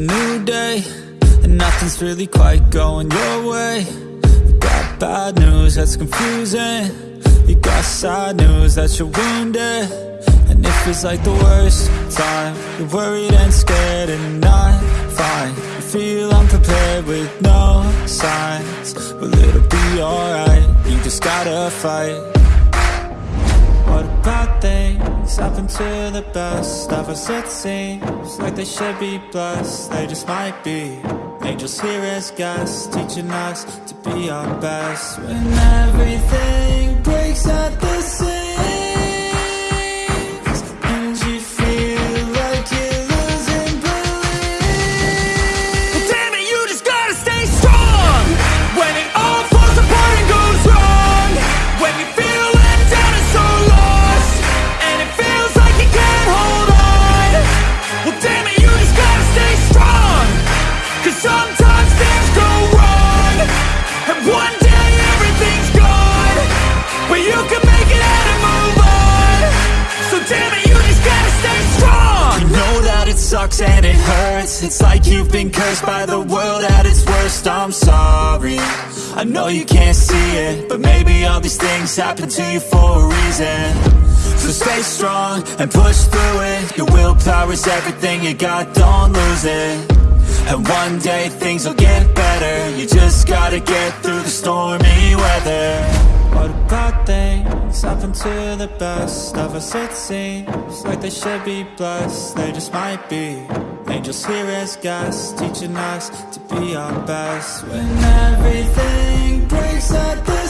new day And nothing's really quite going your way. You got bad news that's confusing. You got sad news that you're wounded. And it feels like the worst time. You're worried and scared and not fine. You feel unprepared with no signs. But it'll be alright. You just gotta fight. What about things happen to the best of us it seems like they should be blessed. They just might be. Angels here as guests Teaching us to be our best. When everything breaks at the sucks and it hurts. It's like you've been cursed by the world at its worst. I'm sorry. I know you can't see it But maybe all these things happen to you for a reason. So stay strong and push through it. Your willpower is everything you got, don't lose it. And one day things will get better. You just gotta get through the stormy weather. What about happen to the best of us? It seems Like they should be blessed, they just might be. Angels here as guests, teaching us to be our best. When everything breaks at seams